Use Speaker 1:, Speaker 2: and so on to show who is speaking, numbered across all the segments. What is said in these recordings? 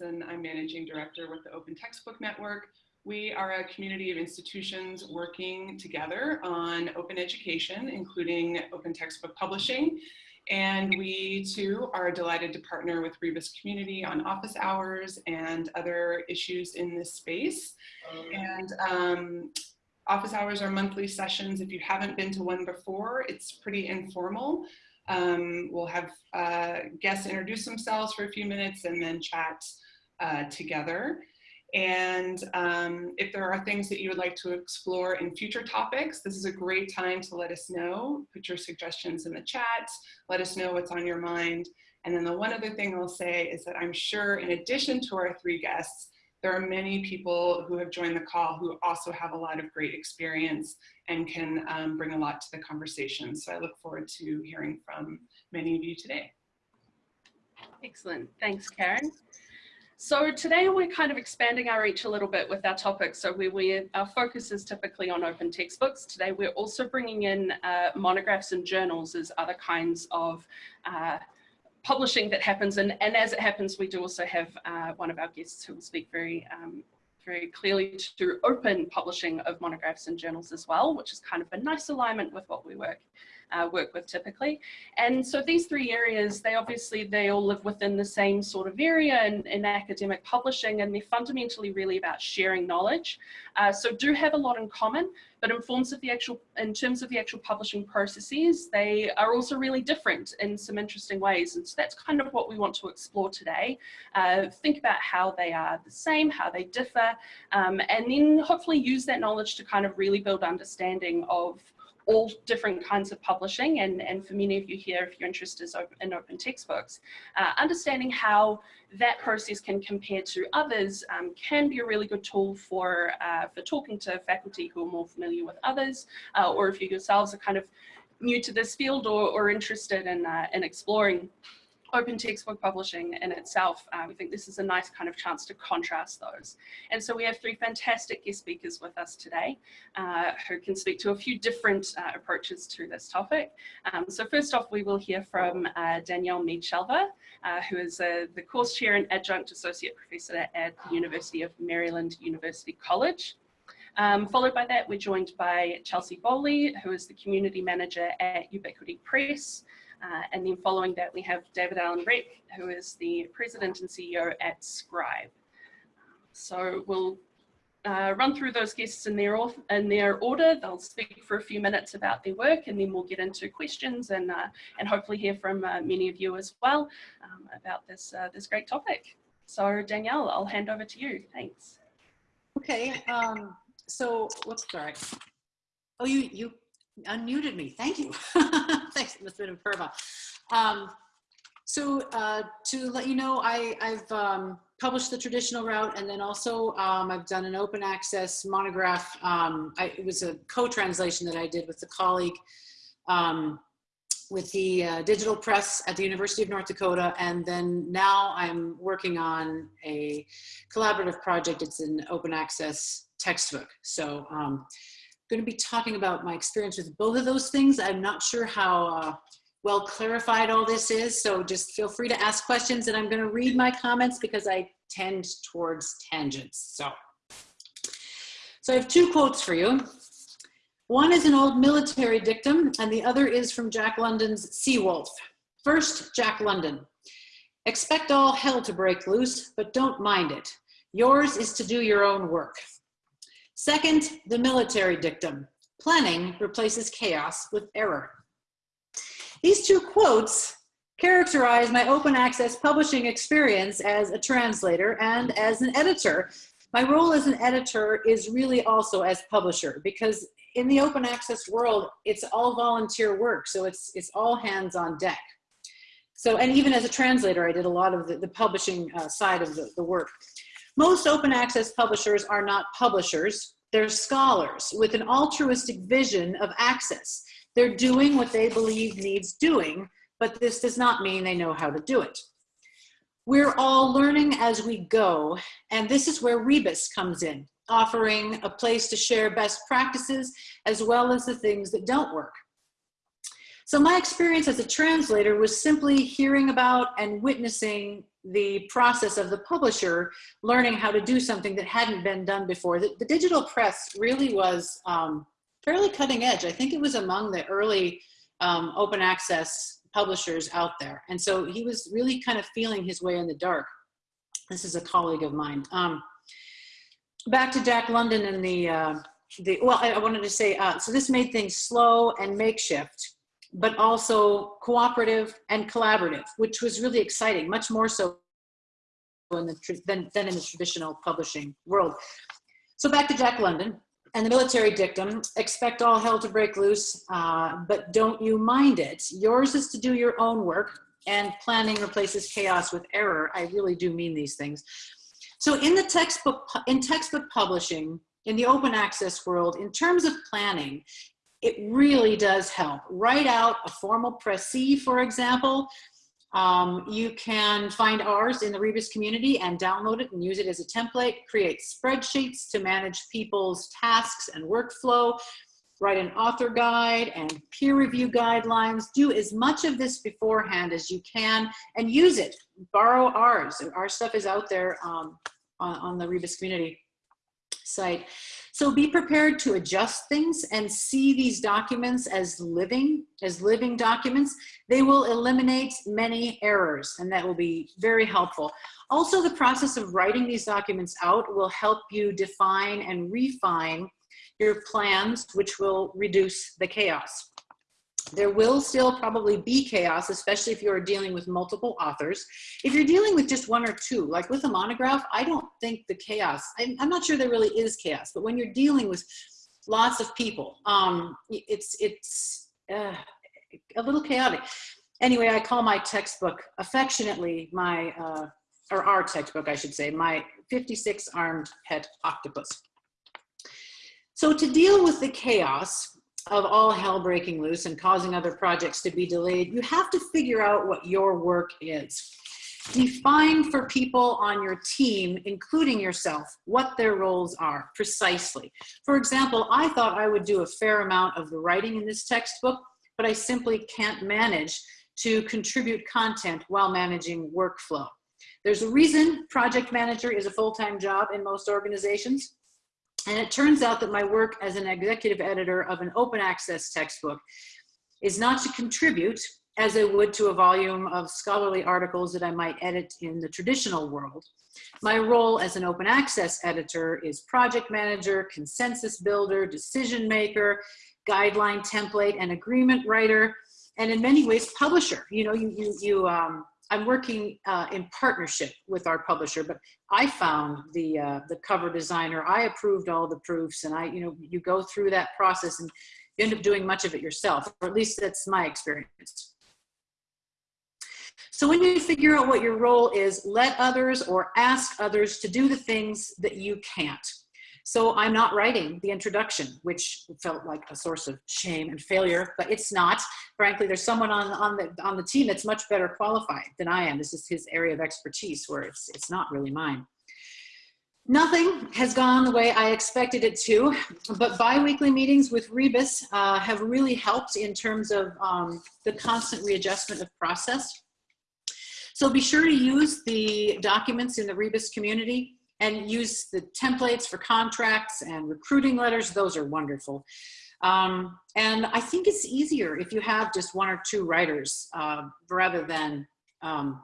Speaker 1: Knudsen. I'm Managing Director with the Open Textbook Network. We are a community of institutions working together on open education, including open textbook publishing. And we too are delighted to partner with Rebus Community on office hours and other issues in this space. And um, office hours are monthly sessions. If you haven't been to one before, it's pretty informal. Um, we'll have uh, guests introduce themselves for a few minutes and then chat uh, together. And um, if there are things that you would like to explore in future topics, this is a great time to let us know. Put your suggestions in the chat, let us know what's on your mind. And then the one other thing I'll say is that I'm sure in addition to our three guests, there are many people who have joined the call who also have a lot of great experience and can um, bring a lot to the conversation. So I look forward to hearing from many of you today.
Speaker 2: Excellent, thanks Karen. So today we're kind of expanding our reach a little bit with our topics. So we, we our focus is typically on open textbooks. Today we're also bringing in uh, monographs and journals as other kinds of uh, publishing that happens. And, and as it happens, we do also have uh, one of our guests who will speak very um, very clearly to open publishing of monographs and journals as well, which is kind of a nice alignment with what we work uh, work with typically. And so these three areas, they obviously, they all live within the same sort of area in, in academic publishing and they're fundamentally really about sharing knowledge. Uh, so do have a lot in common, but in forms of the actual, in terms of the actual publishing processes, they are also really different in some interesting ways. And so that's kind of what we want to explore today. Uh, think about how they are the same, how they differ, um, and then hopefully use that knowledge to kind of really build understanding of all different kinds of publishing and, and for many of you here if you're interested in open textbooks uh, understanding how that process can compare to others um, can be a really good tool for uh, for talking to faculty who are more familiar with others uh, or if you yourselves are kind of new to this field or, or interested in, uh, in exploring open textbook publishing in itself, uh, we think this is a nice kind of chance to contrast those. And so we have three fantastic guest speakers with us today uh, who can speak to a few different uh, approaches to this topic. Um, so first off, we will hear from uh, Danielle Mead-Skjelver, uh, who is uh, the course chair and adjunct associate professor at the University of Maryland University College. Um, followed by that, we're joined by Chealsye Bowley, who is the community manager at Ubiquity Press. Uh, and then following that, we have David Alan Rech, who is the president and CEO at Scribe. So we'll uh, run through those guests in their, in their order. They'll speak for a few minutes about their work and then we'll get into questions and, uh, and hopefully hear from uh, many of you as well um, about this, uh, this great topic. So Danielle, I'll hand over to you. Thanks.
Speaker 3: Okay, um, so, whoops, sorry. Oh, you, you unmuted me. Thank you. Thanks, Ms. Minerva. Um, so uh, to let you know, I I, have um, published the traditional route and then also um, I've done an open access monograph. Um, I, it was a co-translation that I did with a colleague um, with the uh, digital press at the University of North Dakota. And then now I'm working on a collaborative project. It's an open access textbook. So um, going to be talking about my experience with both of those things. I'm not sure how uh, well clarified all this is, so just feel free to ask questions and I'm going to read my comments because I tend towards tangents. So, so I have two quotes for you. One is an old military dictum and the other is from Jack London's Seawolf. First, Jack London. Expect all hell to break loose, but don't mind it. Yours is to do your own work. Second, the military dictum. Planning replaces chaos with error. These two quotes characterize my open access publishing experience as a translator and as an editor. My role as an editor is really also as publisher because in the open access world, it's all volunteer work. So it's, it's all hands on deck. So, and even as a translator, I did a lot of the, the publishing uh, side of the, the work. Most open access publishers are not publishers, they're scholars with an altruistic vision of access. They're doing what they believe needs doing, but this does not mean they know how to do it. We're all learning as we go, and this is where Rebus comes in, offering a place to share best practices as well as the things that don't work. So my experience as a translator was simply hearing about and witnessing the process of the publisher learning how to do something that hadn't been done before. The, the digital press really was um, fairly cutting edge. I think it was among the early um, open access publishers out there. And so he was really kind of feeling his way in the dark. This is a colleague of mine. Um, back to Jack London and the, uh, the well, I, I wanted to say, uh, so this made things slow and makeshift but also cooperative and collaborative, which was really exciting, much more so in the, than, than in the traditional publishing world. So back to Jack London and the military dictum, expect all hell to break loose, uh, but don't you mind it. Yours is to do your own work and planning replaces chaos with error. I really do mean these things. So in the textbook, in textbook publishing, in the open access world, in terms of planning, it really does help. Write out a formal précis, for example. Um, you can find ours in the Rebus community and download it and use it as a template. Create spreadsheets to manage people's tasks and workflow. Write an author guide and peer review guidelines. Do as much of this beforehand as you can and use it. Borrow ours. Our stuff is out there um, on, on the Rebus community site. So be prepared to adjust things and see these documents as living, as living documents. They will eliminate many errors and that will be very helpful. Also, the process of writing these documents out will help you define and refine your plans, which will reduce the chaos. There will still probably be chaos, especially if you're dealing with multiple authors. If you're dealing with just one or two, like with a monograph, I don't think the chaos, I'm, I'm not sure there really is chaos, but when you're dealing with lots of people, um, it's, it's uh, a little chaotic. Anyway, I call my textbook affectionately my, uh, or our textbook, I should say, my 56 armed pet octopus. So to deal with the chaos, of all hell breaking loose and causing other projects to be delayed, you have to figure out what your work is. Define for people on your team, including yourself, what their roles are precisely. For example, I thought I would do a fair amount of the writing in this textbook, but I simply can't manage to contribute content while managing workflow. There's a reason project manager is a full-time job in most organizations. And it turns out that my work as an executive editor of an open access textbook is not to contribute as I would to a volume of scholarly articles that I might edit in the traditional world. My role as an open access editor is project manager, consensus builder, decision maker, guideline template and agreement writer, and in many ways publisher. You know, you, you, you um, I'm working uh, in partnership with our publisher, but I found the uh, the cover designer. I approved all the proofs, and I, you know, you go through that process and you end up doing much of it yourself, or at least that's my experience. So when you figure out what your role is, let others or ask others to do the things that you can't. So I'm not writing the introduction, which felt like a source of shame and failure, but it's not. Frankly, there's someone on, on, the, on the team that's much better qualified than I am. This is his area of expertise where it's, it's not really mine. Nothing has gone the way I expected it to, but biweekly meetings with Rebus uh, have really helped in terms of um, the constant readjustment of process. So be sure to use the documents in the Rebus community and use the templates for contracts and recruiting letters. Those are wonderful. Um, and I think it's easier if you have just one or two writers uh, rather than um,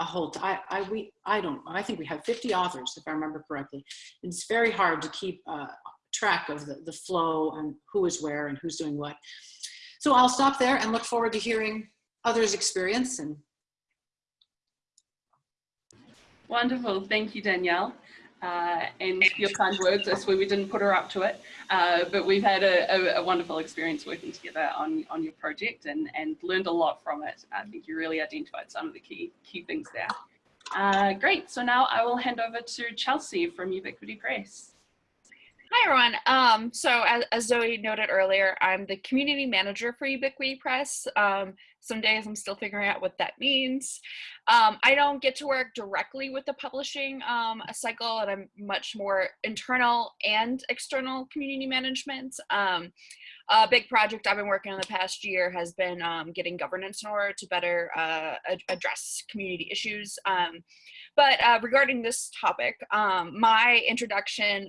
Speaker 3: a whole, I, I, we, I don't, I think we have 50 authors, if I remember correctly. It's very hard to keep uh, track of the, the flow and who is where and who's doing what. So I'll stop there and look forward to hearing others' experience and
Speaker 2: Wonderful, thank you, Danielle uh, and your kind words. I swear we didn't put her up to it, uh, but we've had a, a, a, wonderful experience working together on, on your project and, and learned a lot from it. I think you really identified some of the key, key things there. Uh, great, so now I will hand over to Chealsye from Ubiquity Press.
Speaker 4: Hi, everyone. Um, so as, as Zoe noted earlier, I'm the community manager for Ubiquity Press. Um, some days I'm still figuring out what that means. Um, I don't get to work directly with the publishing um, cycle and I'm much more internal and external community management. Um, a big project I've been working on the past year has been um, getting governance in order to better uh, ad address community issues. Um, but uh, regarding this topic, um, my introduction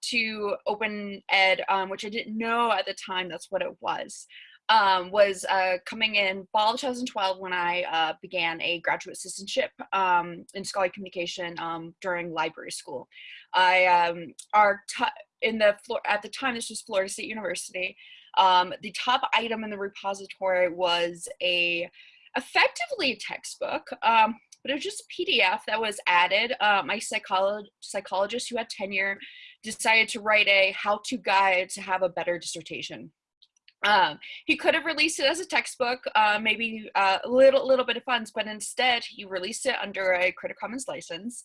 Speaker 4: to open ed, um, which I didn't know at the time that's what it was, um, was uh, coming in fall 2012 when I uh, began a graduate assistantship um, in scholarly communication um, during library school. I um, our in the at the time this was Florida State University. Um, the top item in the repository was a effectively a textbook, um, but it was just a PDF that was added. Uh, my psycholo psychologist who had tenure decided to write a how-to guide to have a better dissertation. Um, he could have released it as a textbook, uh, maybe uh, a little little bit of funds, but instead he released it under a Creative Commons license.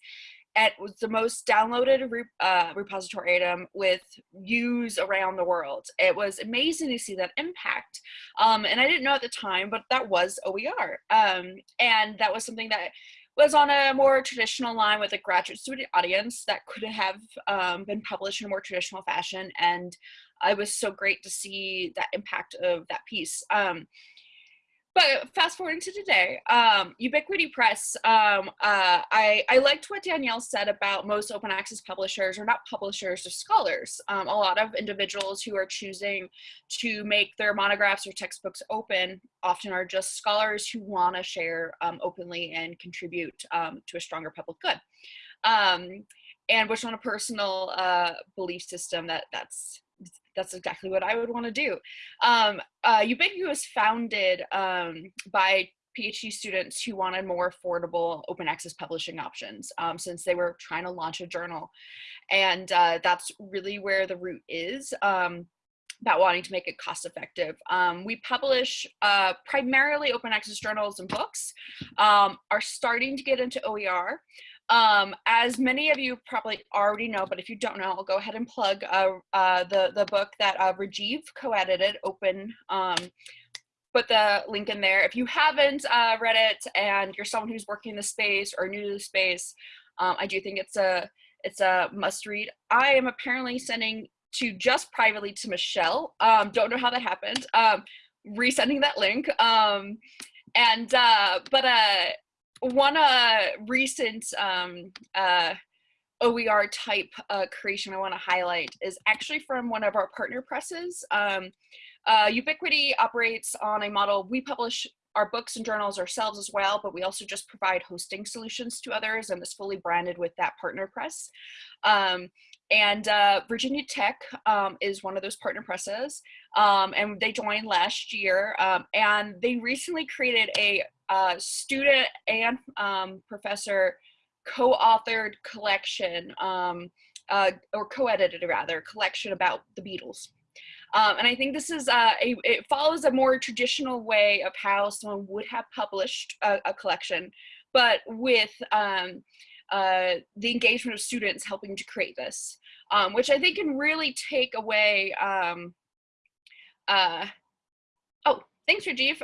Speaker 4: It was the most downloaded re uh, repository item with views around the world. It was amazing to see that impact. Um, and I didn't know at the time, but that was OER. Um, and that was something that was on a more traditional line with a graduate student audience that could have um, been published in a more traditional fashion. And it was so great to see that impact of that piece. Um, but fast forwarding to today, um, Ubiquity Press, um, uh, I, I liked what Danielle said about most open access publishers, or not publishers, or scholars. Um, a lot of individuals who are choosing to make their monographs or textbooks open often are just scholars who want to share um, openly and contribute um, to a stronger public good. Um, and which on a personal uh, belief system that that's that's exactly what I would want to do. Um, uh, Ubiquity was founded um, by PhD students who wanted more affordable open access publishing options um, since they were trying to launch a journal. And uh, that's really where the root is um, about wanting to make it cost effective. Um, we publish uh, primarily open access journals and books, um, are starting to get into OER. Um, as many of you probably already know, but if you don't know, I'll go ahead and plug uh, uh, the, the book that uh, Rajiv co-edited, Open. Um, put the link in there. If you haven't uh, read it and you're someone who's working in the space or new to the space, um, I do think it's a it's a must read. I am apparently sending to just privately to Michelle. Um, don't know how that happened. Um, resending that link. Um, and uh, but uh, one uh, recent um, uh, OER type uh, creation I want to highlight is actually from one of our partner presses. Um, uh, Ubiquity operates on a model, we publish our books and journals ourselves as well, but we also just provide hosting solutions to others and it's fully branded with that partner press. Um, and uh, Virginia Tech um, is one of those partner presses um, and they joined last year um, and they recently created a uh, student and um, professor co-authored collection um, uh, or co-edited rather collection about the Beatles. Um, and I think this is uh, a, it follows a more traditional way of how someone would have published a, a collection, but with um, uh, the engagement of students helping to create this, um, which I think can really take away. Um, uh, oh, thanks, Rajiv.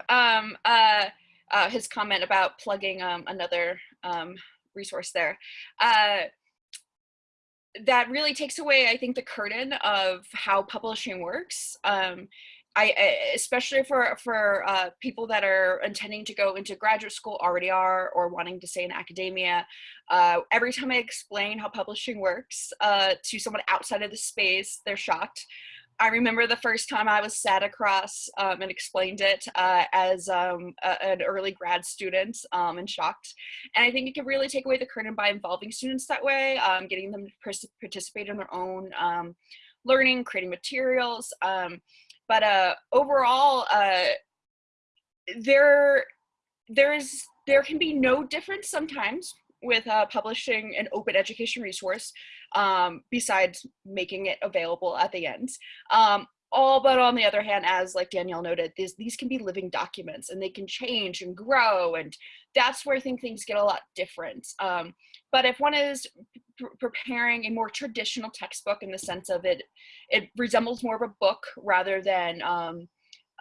Speaker 4: Uh, his comment about plugging um, another um, resource there. Uh, that really takes away, I think, the curtain of how publishing works. Um, I, especially for for uh, people that are intending to go into graduate school already are or wanting to stay in academia. Uh, every time I explain how publishing works uh, to someone outside of the space, they're shocked. I remember the first time I was sat across um, and explained it uh, as um, a, an early grad student um, and shocked. And I think it can really take away the curtain by involving students that way, um, getting them to participate in their own um, learning, creating materials. Um, but uh, overall, uh, there, there is there can be no difference sometimes with uh, publishing an open education resource um, besides making it available at the end. Um, all but on the other hand, as like Danielle noted, these, these can be living documents and they can change and grow. And that's where I think things get a lot different. Um, but if one is pr- preparing a more traditional textbook in the sense of it, it resembles more of a book rather than um,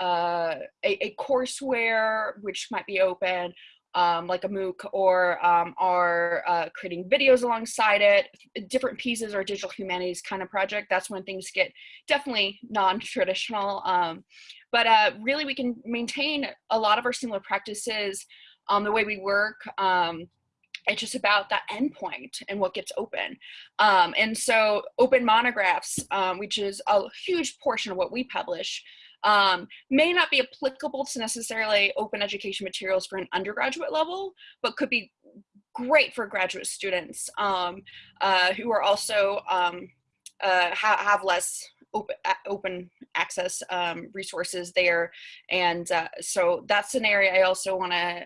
Speaker 4: uh, a, a courseware which might be open, um, like a MOOC, or um, are uh, creating videos alongside it, different pieces or digital humanities kind of project. That's when things get definitely non-traditional. Um, but uh, really, we can maintain a lot of our similar practices, um, the way we work. Um, it's just about that endpoint and what gets open. Um, and so open monographs, um, which is a huge portion of what we publish, um, may not be applicable to necessarily open education materials for an undergraduate level, but could be great for graduate students um, uh, who are also um, uh, ha have less open, open access um, resources there. And uh, so that's an area I also want to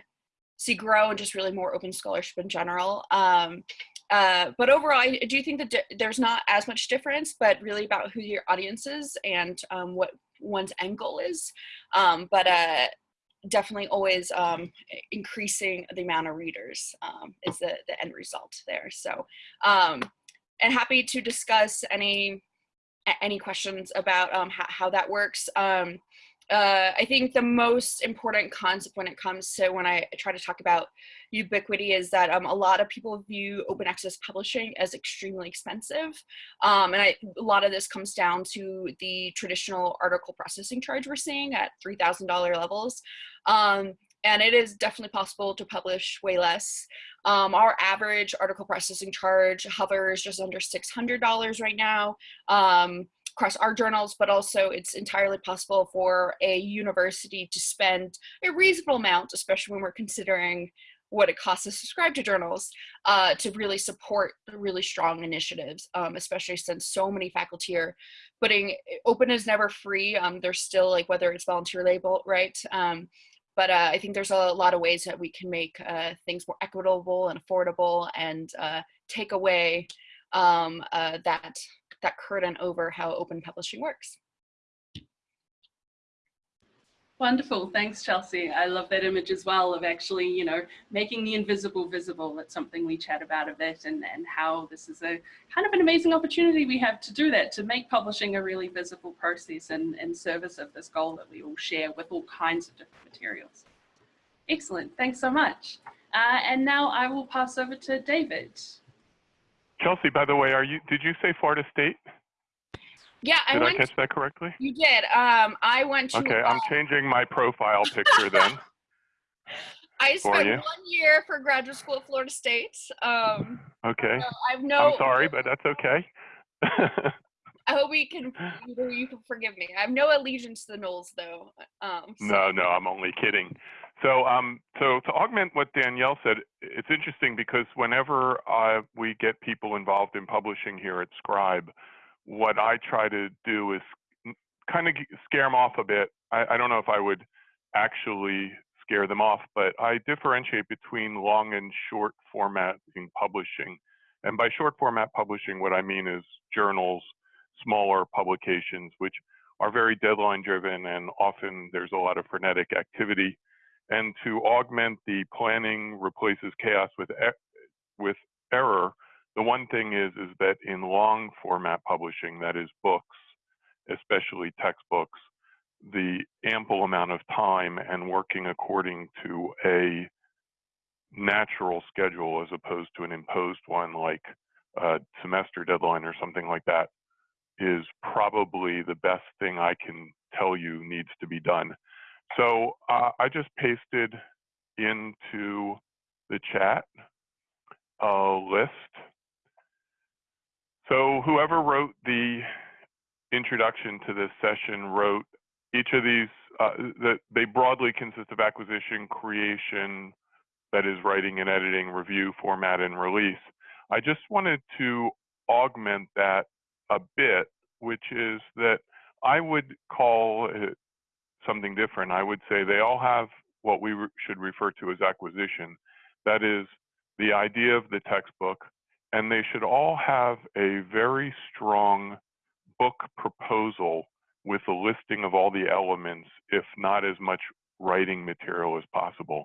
Speaker 4: see grow and just really more open scholarship in general. Um, uh, but overall, I do think that there's not as much difference, but really about who your audience is and um, what one's end goal is. Um, but uh, definitely always um, increasing the amount of readers um, is the, the end result there. So, um, and happy to discuss any any questions about um, how, that works. Um, uh, I think the most important concept when it comes to when I try to talk about ubiquity is that um, a lot of people view open access publishing as extremely expensive. Um, and I, a lot of this comes down to the traditional article processing charge we're seeing at $3,000 levels. Um, and it is definitely possible to publish way less. Um, our average article processing charge hovers just under $600 right now. Um, across our journals, but also it's entirely possible for a university to spend a reasonable amount, especially when we're considering what it costs to subscribe to journals, uh, to really support really strong initiatives, um, especially since so many faculty are putting, open is never free. Um, there's still like, whether it's volunteer label, right? Um, but uh, I think there's a lot of ways that we can make uh, things more equitable and affordable and uh, take away um, uh, that that curtain over how open publishing works.
Speaker 2: Wonderful, thanks Chealsye. I love that image as well of actually, you know, making the invisible visible. That's something we chat about a bit and, and how this is a kind of an amazing opportunity we have to do that, to make publishing a really visible process and in service of this goal that we all share with all kinds of different materials. Excellent, thanks so much. Uh, and now I will pass over to David.
Speaker 5: Chealsye, by the way, are you? Did you say Florida State?
Speaker 4: Yeah, I
Speaker 5: did
Speaker 4: went.
Speaker 5: I catch that correctly?
Speaker 4: You did. Um, I went to.
Speaker 5: Okay,
Speaker 4: uh,
Speaker 5: I'm changing my profile picture then.
Speaker 4: I spent one year for graduate school at Florida State. Um,
Speaker 5: Okay,
Speaker 4: so I've no.
Speaker 5: I'm sorry, but that's okay.
Speaker 4: I hope you can you, you can forgive me. I have no allegiance to the Noles though. Um, so-
Speaker 5: no, no, I'm only kidding. So, um, so to augment what Danielle said, it's interesting because whenever uh, we get people involved in publishing here at Scribe, what I try to do is kind of scare them off a bit. I, I don't know if I would actually scare them off, but I differentiate between long and short format in publishing. And by short format publishing, what I mean is journals, smaller publications, which are very deadline driven and often there's a lot of frenetic activity and to augment the planning replaces chaos with with error the one thing is is that in long format publishing that is books especially textbooks the ample amount of time and working according to a natural schedule as opposed to an imposed one like a semester deadline or something like that is probably the best thing I can tell you needs to be done. So uh, I just pasted into the chat a list. So whoever wrote the introduction to this session wrote each of these, uh, that they broadly consist of acquisition, creation, that is writing and editing, review, format, and release. I just wanted to augment that a bit, which is that I would call it something different. I would say they all have what we re should refer to as acquisition. That is the idea of the textbook, and they should all have a very strong book proposal with a listing of all the elements, if not as much writing material as possible.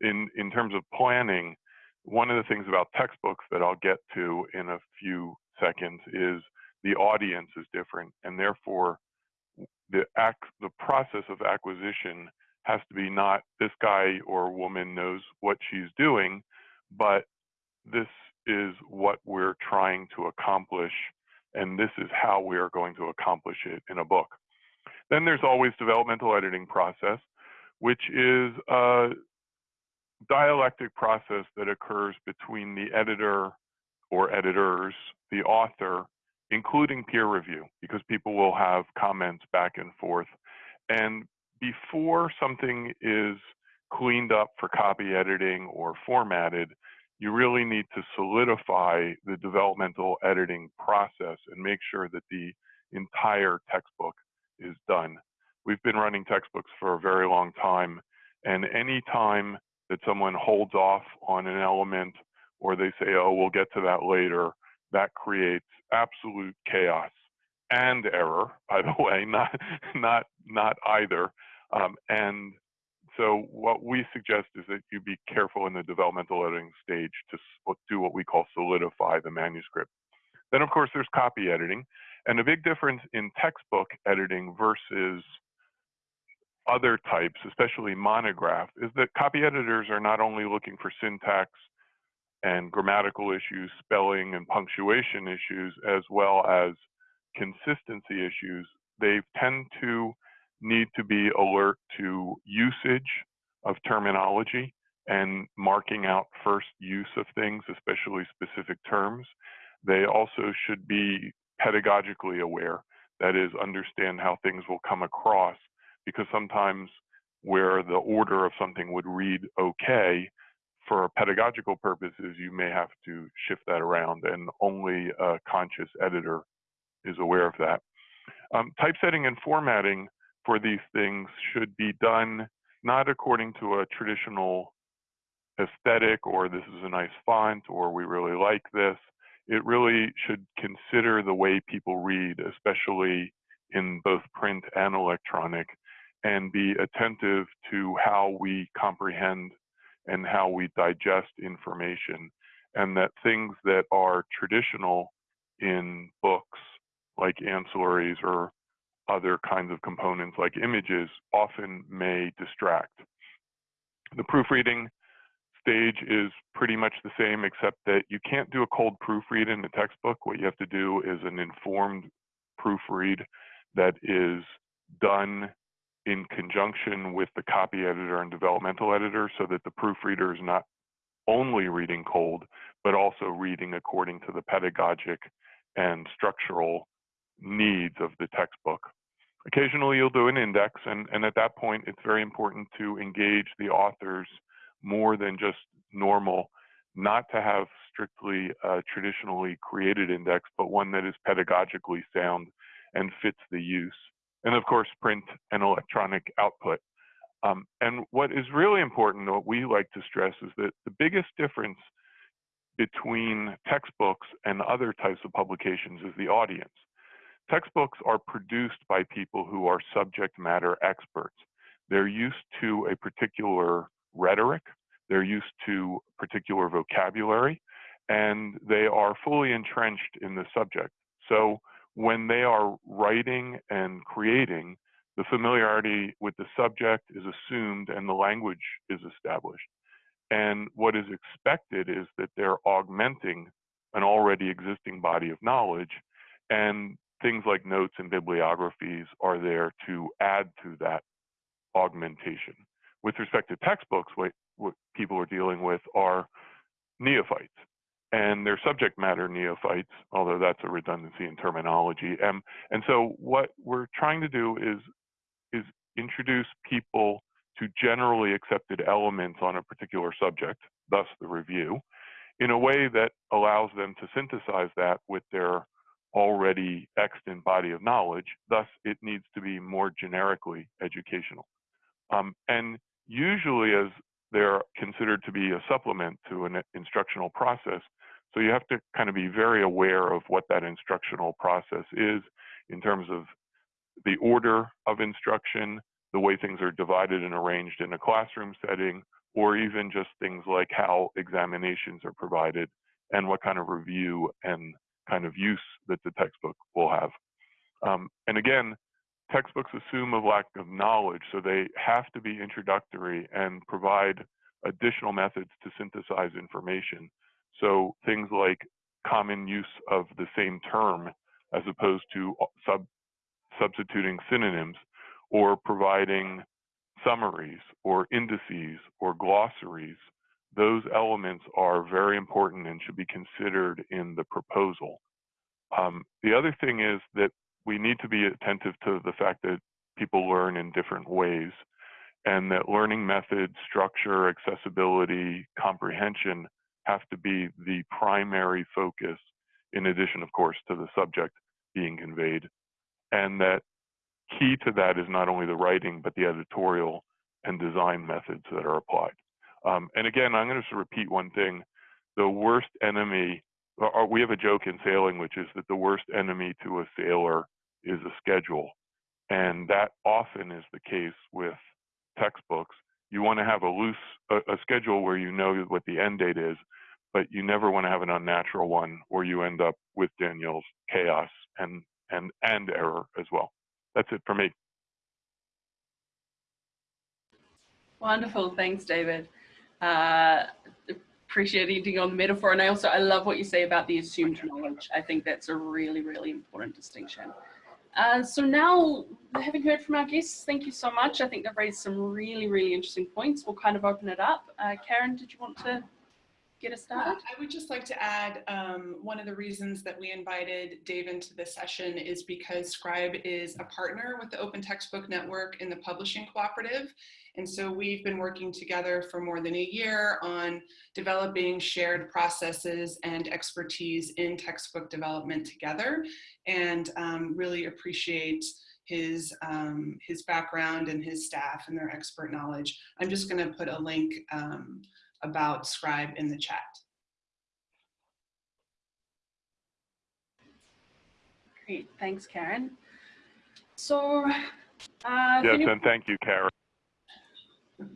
Speaker 5: In, in terms of planning, one of the things about textbooks that I'll get to in a few seconds is the audience is different, and therefore the act, the process of acquisition has to be not this guy or woman knows what she's doing, but this is what we're trying to accomplish, and this is how we are going to accomplish it in a book. Then there's always developmental editing process, which is a dialectic process that occurs between the editor or editors, the author, including peer review, because people will have comments back and forth. And before something is cleaned up for copy editing or formatted, you really need to solidify the developmental editing process and make sure that the entire textbook is done. We've been running textbooks for a very long time, and any time that someone holds off on an element or they say, oh, we'll get to that later, that creates absolute chaos and error, by the way, not, not, not either. Um, and so what we suggest is that you be careful in the developmental editing stage to do what we call solidify the manuscript. Then of course there's copy editing. And a big difference in textbook editing versus other types, especially monograph, is that copy editors are not only looking for syntax and grammatical issues, spelling and punctuation issues, as well as consistency issues. They tend to need to be alert to usage of terminology and marking out first use of things, especially specific terms. They also should be pedagogically aware, that is, understand how things will come across, because sometimes where the order of something would read okay, for pedagogical purposes, you may have to shift that around, and only a conscious editor is aware of that. Um, typesetting and formatting for these things should be done not according to a traditional aesthetic or this is a nice font or we really like this. It really should consider the way people read, especially in both print and electronic, and be attentive to how we comprehend and how we digest information. And that things that are traditional in books, like ancillaries or other kinds of components like images often may distract. The proofreading stage is pretty much the same, except that you can't do a cold proofread in a textbook. What you have to do is an informed proofread that is done in conjunction with the copy editor and developmental editor so that the proofreader is not only reading cold, but also reading according to the pedagogic and structural needs of the textbook. Occasionally you'll do an index and, and at that point it's very important to engage the authors more than just normal, not to have strictly a traditionally created index, but one that is pedagogically sound and fits the use. And of course, print electronic output. Um, and what is really important, what we like to stress is that the biggest difference between textbooks and other types of publications is the audience. Textbooks are produced by people who are subject matter experts. They're used to a particular rhetoric, they're used to particular vocabulary, and they are fully entrenched in the subject. So when they are writing and creating, the familiarity with the subject is assumed and the language is established. And what is expected is that they're augmenting an already existing body of knowledge and things like notes and bibliographies are there to add to that augmentation. With respect to textbooks, what, what people are dealing with are neophytes and they're subject matter neophytes, although that's a redundancy in terminology. Um, and so what we're trying to do is, is introduce people to generally accepted elements on a particular subject, thus the review, in a way that allows them to synthesize that with their already extant body of knowledge. Thus, it needs to be more generically educational. Um, and usually as they're considered to be a supplement to an instructional process. So you have to kind of be very aware of what that instructional process is in terms of the order of instruction, the way things are divided and arranged in a classroom setting, or even just things like how examinations are provided and what kind of review and kind of use that the textbook will have. Um, and again, textbooks assume a lack of knowledge, so they have to be introductory and provide additional methods to synthesize information. So things like common use of the same term as opposed to sub substituting synonyms or providing summaries or indices or glossaries, those elements are very important and should be considered in the proposal. Um, the other thing is that we need to be attentive to the fact that people learn in different ways and that learning methods, structure, accessibility, comprehension have to be the primary focus in addition, of course, to the subject being conveyed. And that key to that is not only the writing, but the editorial and design methods that are applied. Um, and again, I'm going to just repeat one thing. The worst enemy, or we have a joke in sailing, which is that the worst enemy to a sailor is a schedule. And that often is the case with textbooks. You want to have a loose a, a schedule where you know what the end date is, but you never want to have an unnatural one where you end up with Daniel's chaos and and and error as well. That's it for me.
Speaker 2: Wonderful, thanks, David. Uh, appreciate eating on the metaphor, and I also I love what you say about the assumed knowledge. I think that's a really, really important distinction. Uh, so now, having heard from our guests, thank you so much. I think they've raised some really, really interesting points. We'll kind of open it up. Uh, Karen, did you want to get us started?
Speaker 1: I would just like to add um, one of the reasons that we invited Dave into this session is because Scribe is a partner with the Open Textbook Network in the Publishing Cooperative. And so we've been working together for more than a year on developing shared processes and expertise in textbook development together and um, really appreciate his, um, his background and his staff and their expert knowledge. I'm just gonna put a link um, about Scribe in the chat.
Speaker 2: Great, thanks Karen. So, uh,
Speaker 5: yes, and thank you, Karen.
Speaker 2: Uh,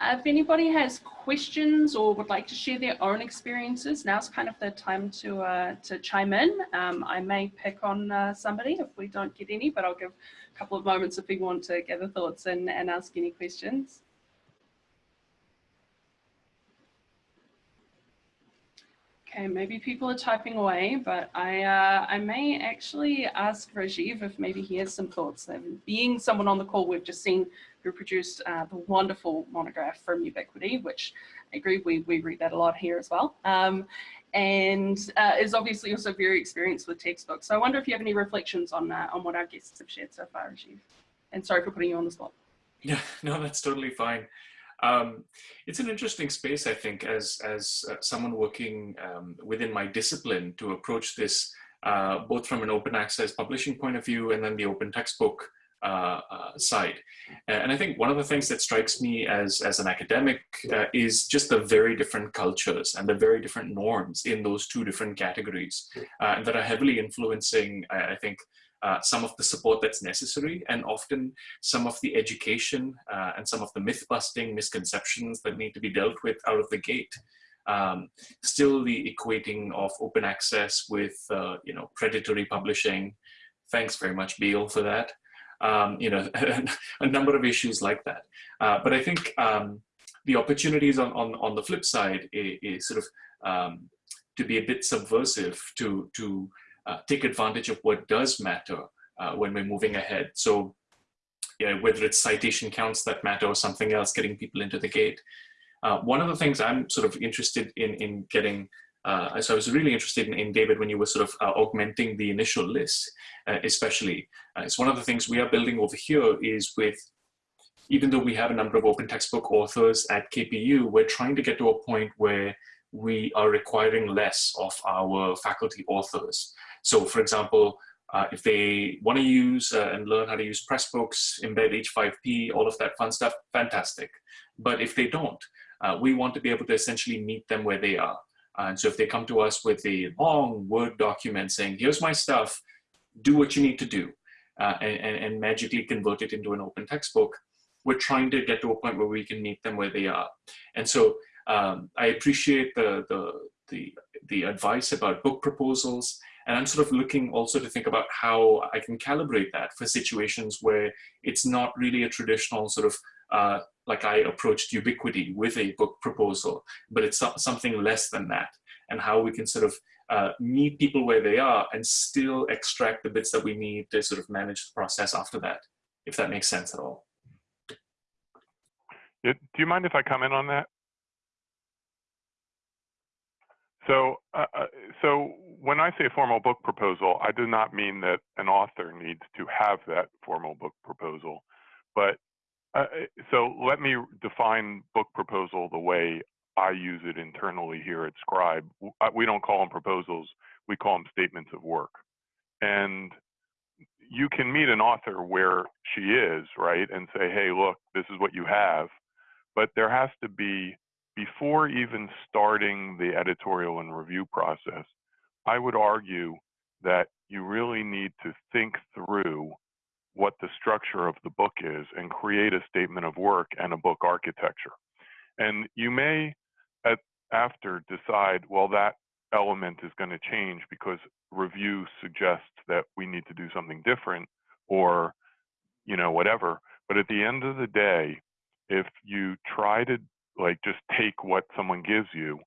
Speaker 2: if anybody has questions or would like to share their own experiences, now's kind of the time to uh, to chime in. Um, I may pick on uh, somebody if we don't get any, but I'll give a couple of moments if people want to gather thoughts and, and ask any questions. Okay, maybe people are typing away, but I uh, I may actually ask Rajiv if maybe he has some thoughts. Being someone on the call, we've just seen who produced uh, the wonderful monograph from Ubiquity, which I agree, we, we read that a lot here as well. Um, and uh, is obviously also very experienced with textbooks. So I wonder if you have any reflections on, uh, on what our guests have shared so far, Rajiv. And sorry for putting you on the spot.
Speaker 6: Yeah, no, that's totally fine. Um, it's an interesting space, I think, as, as uh, someone working um, within my discipline to approach this uh, both from an open access publishing point of view and then the open textbook uh, uh, side. And I think one of the things that strikes me as, as an academic uh, is just the very different cultures and the very different norms in those two different categories uh, that are heavily influencing, I, I think, uh, some of the support that's necessary and often some of the education uh, and some of the myth busting misconceptions that need to be dealt with out of the gate. Um, still the equating of open access with, uh, you know, predatory publishing. Thanks very much, Beall, for that. Um, you know, a number of issues like that. Uh, but I think um, the opportunities on, on, on the flip side is, is sort of um, to be a bit subversive, to, to uh, take advantage of what does matter uh, when we're moving ahead. So yeah, whether it's citation counts that matter or something else, getting people into the gate. Uh, one of the things I'm sort of interested in, in getting, uh, so I was really interested in, in, David when you were sort of uh, augmenting the initial list, uh, especially. it's one of the things we are building over here is with, even though we have a number of open textbook authors at KPU, we're trying to get to a point where we are requiring less of our faculty authors. So for example, uh, if they want to use uh, and learn how to use Pressbooks, embed H5P, all of that fun stuff, fantastic. But if they don't, uh, we want to be able to essentially meet them where they are. And so if they come to us with a long Word document saying, here's my stuff, do what you need to do, uh, and, and, and, magically convert it into an open textbook, we're trying to get to a point where we can meet them where they are. And so um, I appreciate the, the, the, the advice about book proposals. And I'm sort of looking also to think about how I can calibrate that for situations where it's not really a traditional sort of, uh, like I approached Ubiquity with a book proposal, but it's something less than that. And how we can sort of uh, meet people where they are and still extract the bits that we need to sort of manage the process after that, if that makes sense at all.
Speaker 5: do you mind if I comment on that? So, uh, uh, so when I say formal book proposal, I do not mean that an author needs to have that formal book proposal. But uh, so let me define book proposal the way I use it internally here at Scribe. We don't call them proposals, we call them statements of work. And you can meet an author where she is, right, and say, hey, look, this is what you have. But there has to be before even starting the editorial and review process, I would argue that you really need to think through what the structure of the book is and create a statement of work and a book architecture. And you may, at, after, decide, well, that element is going to change because review suggests that we need to do something different or, you know, whatever. But at the end of the day, if you try to like just take what someone gives you.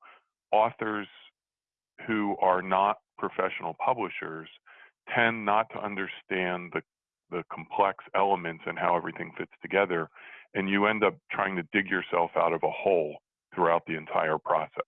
Speaker 5: Authors who are not professional publishers tend not to understand the the complex elements and how everything fits together and you end up trying to dig yourself out of a hole throughout the entire process.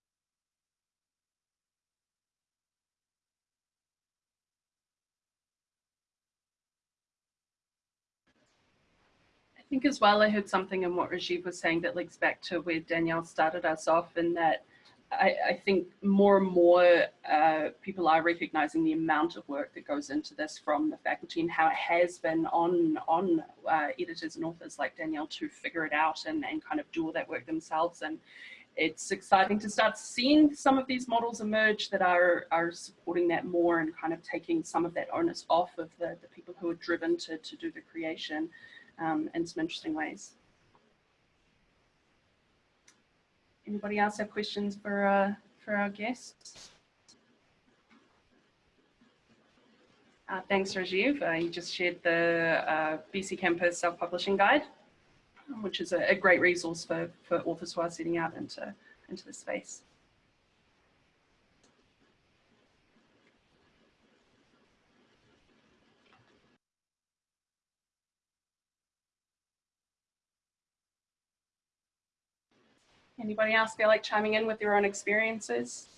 Speaker 2: I think as well, I heard something in what Rajiv was saying that links back to where Danielle started us off in that I, I think more and more uh, people are recognizing the amount of work that goes into this from the faculty and how it has been on, on uh, editors and authors like Danielle to figure it out and, and kind of do all that work themselves. And it's exciting to start seeing some of these models emerge that are, are supporting that more and kind of taking some of that onus off of the, the people who are driven to, to do the creation um, in some interesting ways. Anybody else have questions for, uh, for our guests? Uh, thanks, Rajiv. Uh, you just shared the uh, BCcampus Self-Publishing Guide, which is a, a, great resource for, for authors who are setting out into, into the space. Anybody else feel like chiming in with your own experiences?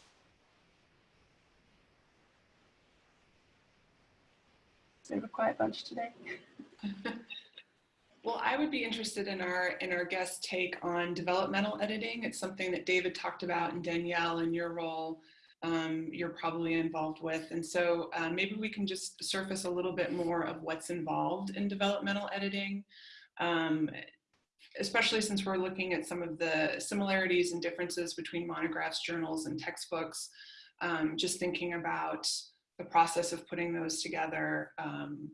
Speaker 2: Sort of a quiet bunch today.
Speaker 1: well, I would be interested in our in our guest take on developmental editing. It's something that David talked about and Danielle in your role um, you're probably involved with. And so uh, maybe we can just surface a little bit more of what's involved in developmental editing. Um, especially since we're looking at some of the similarities and differences between monographs, journals, and textbooks, um, just thinking about the process of putting those together, um,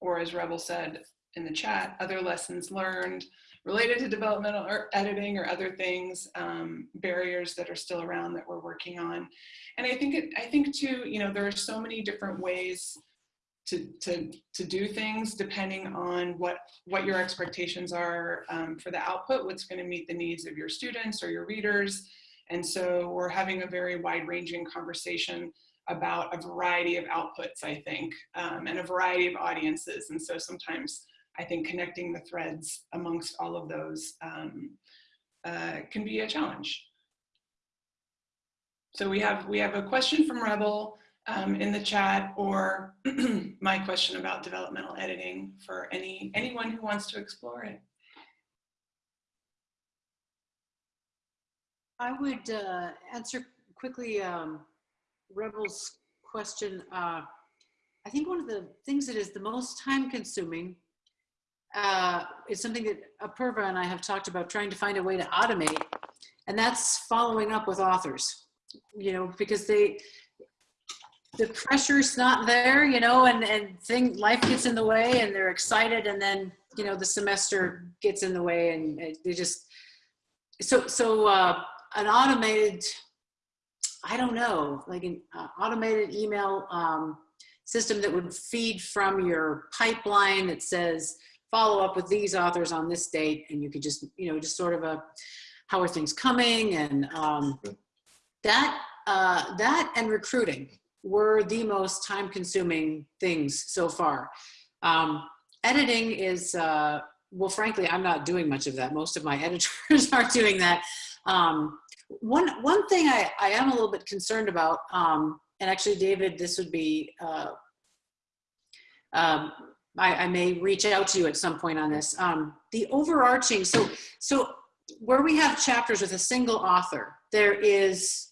Speaker 1: or as Rebel said in the chat, other lessons learned related to developmental or editing or other things, um, barriers that are still around that we're working on. And I think, it, I think too, you know, there are so many different ways to, to, to do things depending on what, what your expectations are um, for the output, what's gonna meet the needs of your students or your readers. And so we're having a very wide ranging conversation about a variety of outputs, I think, um, and a variety of audiences. And so sometimes I think connecting the threads amongst all of those um, uh, can be a challenge. So we have, we have a question from Rebel um, in the chat or my question about developmental editing for any anyone who wants to explore it.
Speaker 3: I would uh, answer quickly um, Rebel's question. Uh, I think one of the things that is the most time consuming uh, is something that Apurva and I have talked about trying to find a way to automate, and that's following up with authors, you know, because they, the pressure's not there, you know, and, and thing, life gets in the way and they're excited and then you know, the semester gets in the way and they just, so, so uh, an automated, I don't know, like an uh, automated email um, system that would feed from your pipeline that says, follow up with these authors on this date. And you could just, you know, just sort of a, how are things coming? And um, that, uh, that and recruiting were the most time consuming things so far. Um, editing is, uh, well, frankly, I'm not doing much of that. Most of my editors are doing that. Um, one, one thing I, I am a little bit concerned about, um, and actually, David, this would be, uh, um, I, I may reach out to you at some point on this. Um, the overarching, so, so where we have chapters with a single author, there is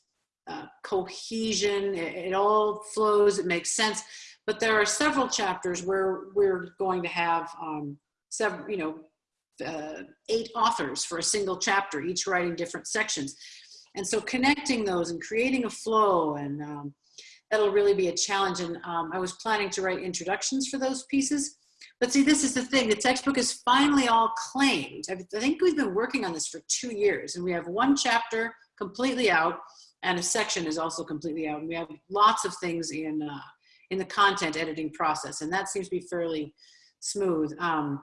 Speaker 3: uh, cohesion, it, it all flows, it makes sense. But there are several chapters where we're going to have um, several, you know, uh, eight authors for a single chapter, each writing different sections. And so connecting those and creating a flow and um, that'll really be a challenge. And um, I was planning to write introductions for those pieces. But see, this is the thing, the textbook is finally all claimed. I I think we've been working on this for two years and we have one chapter completely out and a section is also completely out. And we have lots of things in, uh, in the content editing process and that seems to be fairly smooth. Um,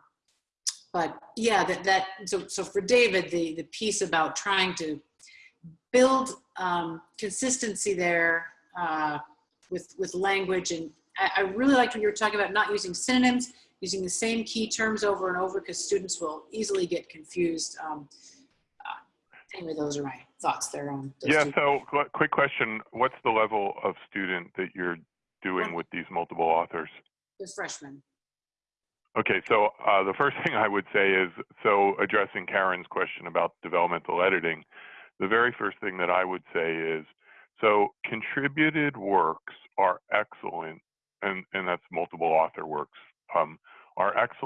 Speaker 3: but yeah, that, that so, so for David, the, the piece about trying to build um, consistency there uh, with, with language. And I, I really liked when you were talking about not using synonyms, using the same key terms over and over because students will easily get confused. Um, uh, anyway, those are my thoughts there on
Speaker 5: Yeah, so qu- quick question. What's the level of student that you're doing with these multiple authors?
Speaker 3: The freshmen.
Speaker 5: Okay, so uh, the first thing I would say is, so addressing Karen's question about developmental editing, the very first thing that I would say is, so contributed works are excellent, and, and that's multiple author works, um, are excellent